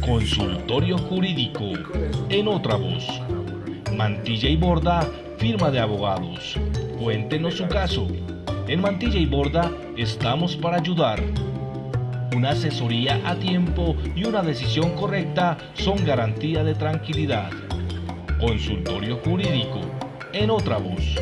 Consultorio Jurídico, en otra voz. Mantilla y Borda, firma de abogados. Cuéntenos su caso. En Mantilla y Borda estamos para ayudar. Una asesoría a tiempo y una decisión correcta son garantía de tranquilidad. Consultorio Jurídico, en otra voz.